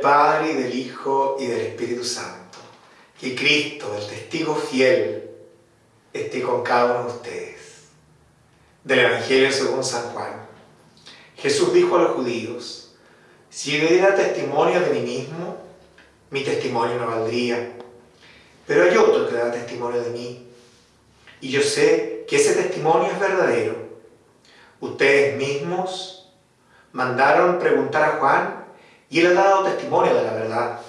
Padre, y del Hijo, y del Espíritu Santo. Que Cristo, el testigo fiel, esté con cada uno de ustedes. Del Evangelio según San Juan. Jesús dijo a los judíos, si yo diera testimonio de mí mismo, mi testimonio no valdría. Pero hay otro que da testimonio de mí. Y yo sé que ese testimonio es verdadero. Ustedes mismos mandaron preguntar a Juan y él ha dado testimonio de la verdad.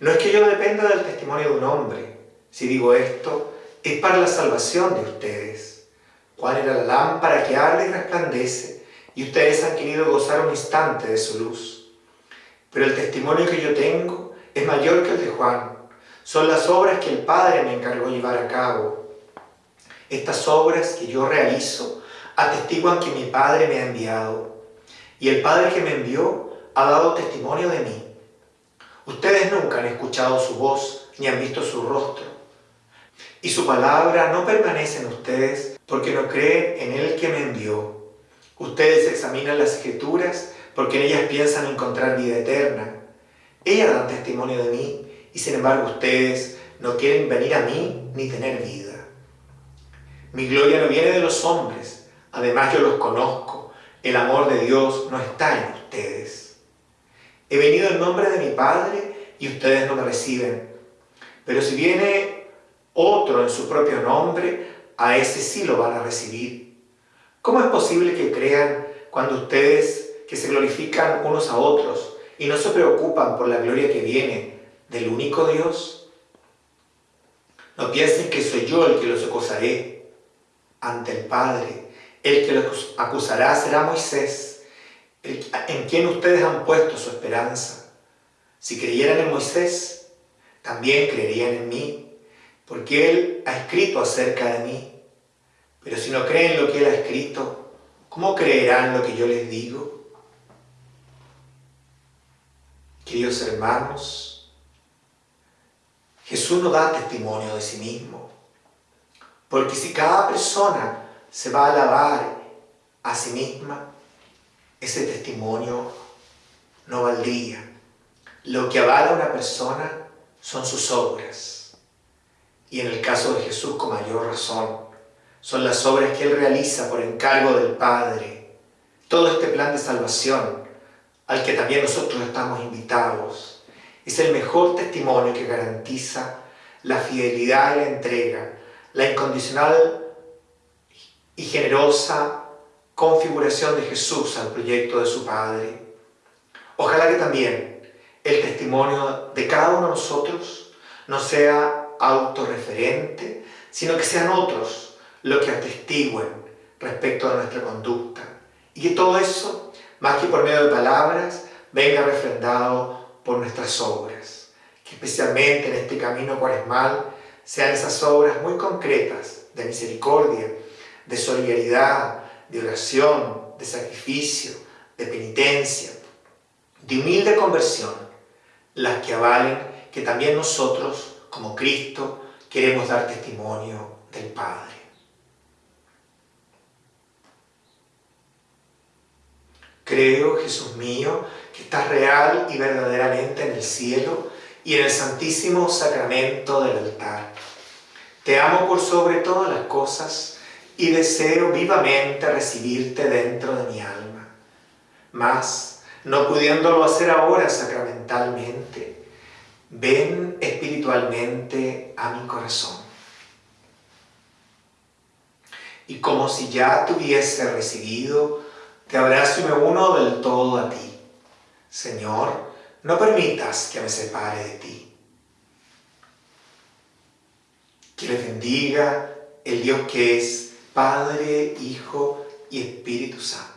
No es que yo dependa del testimonio de un hombre. Si digo esto, es para la salvación de ustedes. Juan era la lámpara que arde y resplandece, y ustedes han querido gozar un instante de su luz. Pero el testimonio que yo tengo es mayor que el de Juan. Son las obras que el Padre me encargó llevar a cabo. Estas obras que yo realizo atestiguan que mi Padre me ha enviado. Y el Padre que me envió ha dado testimonio de mí. Ustedes nunca han escuchado su voz ni han visto su rostro. Y su palabra no permanece en ustedes porque no creen en el que me envió. Ustedes examinan las escrituras porque en ellas piensan encontrar vida eterna. Ellas dan testimonio de mí y sin embargo ustedes no quieren venir a mí ni tener vida. Mi gloria no viene de los hombres, además yo los conozco. El amor de Dios no está en ustedes. He venido en nombre de mi Padre y ustedes no me reciben. Pero si viene otro en su propio nombre, a ese sí lo van a recibir. ¿Cómo es posible que crean cuando ustedes que se glorifican unos a otros y no se preocupan por la gloria que viene del único Dios? No piensen que soy yo el que los acusaré ante el Padre. El que los acusará será Moisés en quien ustedes han puesto su esperanza. Si creyeran en Moisés, también creerían en mí, porque él ha escrito acerca de mí. Pero si no creen lo que él ha escrito, ¿cómo creerán lo que yo les digo? Queridos hermanos, Jesús no da testimonio de sí mismo, porque si cada persona se va a alabar a sí misma, ese testimonio no valdría. Lo que avala a una persona son sus obras. Y en el caso de Jesús, con mayor razón, son las obras que Él realiza por encargo del Padre. Todo este plan de salvación, al que también nosotros estamos invitados, es el mejor testimonio que garantiza la fidelidad y la entrega, la incondicional y generosa configuración de Jesús al proyecto de su Padre. Ojalá que también el testimonio de cada uno de nosotros no sea autorreferente, sino que sean otros los que atestiguen respecto a nuestra conducta. Y que todo eso, más que por medio de palabras, venga refrendado por nuestras obras. Que especialmente en este camino cuaresmal sean esas obras muy concretas de misericordia, de solidaridad, de oración, de sacrificio, de penitencia, de humilde conversión, las que avalen que también nosotros, como Cristo, queremos dar testimonio del Padre. Creo, Jesús mío, que estás real y verdaderamente en el cielo y en el santísimo sacramento del altar. Te amo por sobre todas las cosas y deseo vivamente recibirte dentro de mi alma. Mas, no pudiéndolo hacer ahora sacramentalmente, ven espiritualmente a mi corazón. Y como si ya te hubiese recibido, te abrazo y me uno del todo a ti. Señor, no permitas que me separe de ti. Que le bendiga el Dios que es Padre, Hijo y Espíritu Santo.